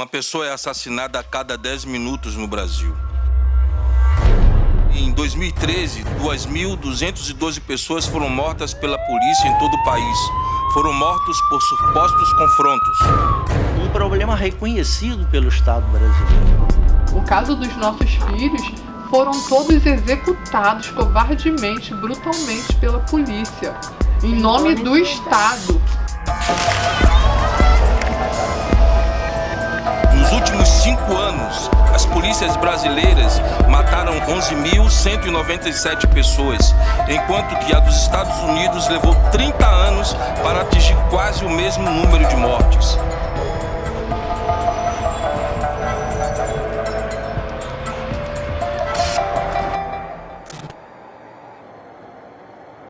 Uma pessoa é assassinada a cada 10 minutos no Brasil. Em 2013, 2.212 pessoas foram mortas pela polícia em todo o país. Foram mortos por supostos confrontos. Um problema reconhecido pelo Estado brasileiro. O caso dos nossos filhos foram todos executados covardemente, brutalmente pela polícia, em nome do Estado. Polícias brasileiras mataram 11.197 pessoas, enquanto que a dos Estados Unidos levou 30 anos para atingir quase o mesmo número de mortes.